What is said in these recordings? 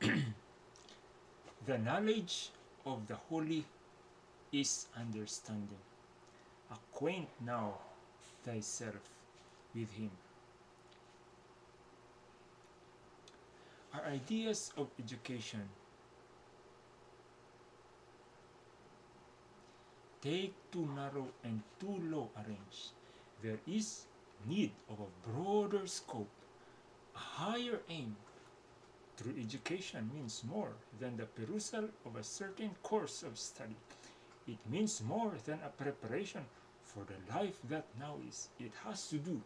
the knowledge of the holy is understanding. Acquaint now thyself with him. Our ideas of education take too narrow and too low a range. There is need of a broader scope, a higher aim. True education means more than the perusal of a certain course of study. It means more than a preparation for the life that now is. It has to do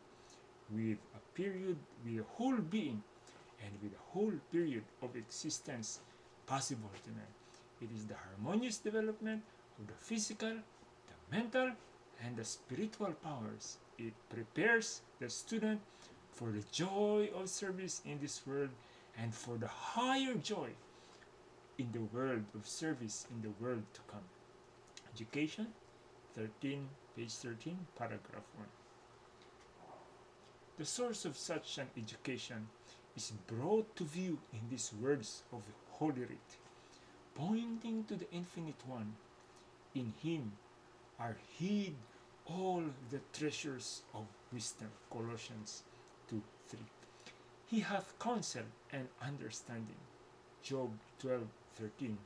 with a period, with a whole being, and with a whole period of existence possible to man. It is the harmonious development of the physical, the mental, and the spiritual powers. It prepares the student for the joy of service in this world and for the higher joy in the world of service in the world to come. Education 13, page 13, paragraph 1. The source of such an education is brought to view in these words of Holy Writ, pointing to the Infinite One. In Him are hid all the treasures of wisdom. Colossians 2 3. He hath counsel and understanding. Job 12 13.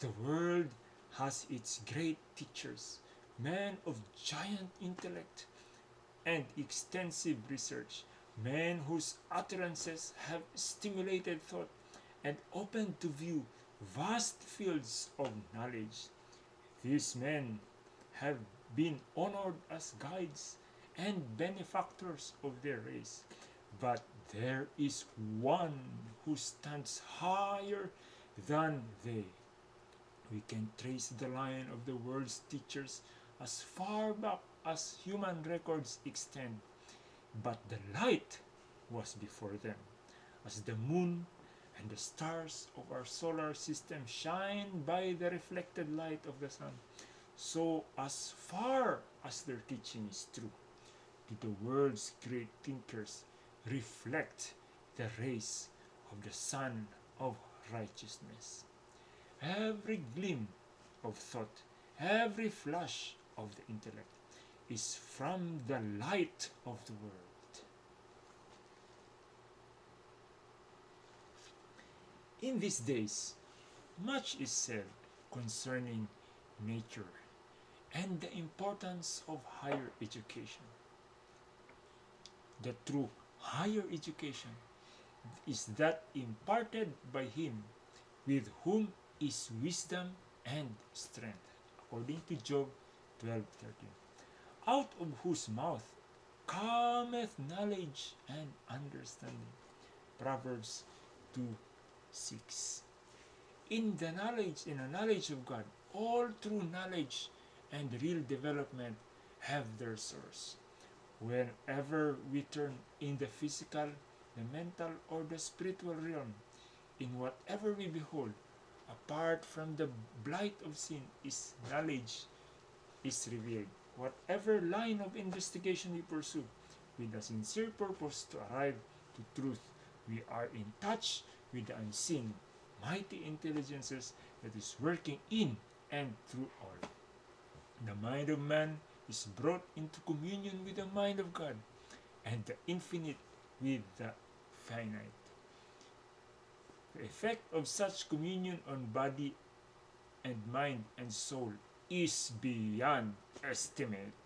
The world has its great teachers, men of giant intellect and extensive research, men whose utterances have stimulated thought and opened to view vast fields of knowledge. These men have been honored as guides and benefactors of their race. But there is one who stands higher than they. We can trace the line of the world's teachers as far back as human records extend. But the light was before them, as the moon and the stars of our solar system shine by the reflected light of the sun. So as far as their teaching is true, did the world's great thinkers reflect the rays of the sun of righteousness. Every gleam of thought, every flash of the intellect is from the light of the world. In these days, much is said concerning nature and the importance of higher education. The true higher education is that imparted by him with whom is wisdom and strength, according to Job 12:13. Out of whose mouth cometh knowledge and understanding. Proverbs 2 6. In the knowledge, in the knowledge of God, all true knowledge and real development have their source. Whenever we turn in the physical, the mental, or the spiritual realm, in whatever we behold, apart from the blight of sin, is knowledge is revealed. Whatever line of investigation we pursue, with a sincere purpose to arrive to truth, we are in touch with the unseen, mighty intelligences that is working in and through all. The mind of man is brought into communion with the mind of God, and the infinite with the finite. The effect of such communion on body and mind and soul is beyond estimate.